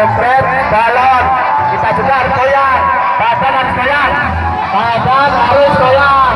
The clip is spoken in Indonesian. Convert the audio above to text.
jempret, balon. Kita juga harus goyang. Badan harus goyang. Badan harus goyang.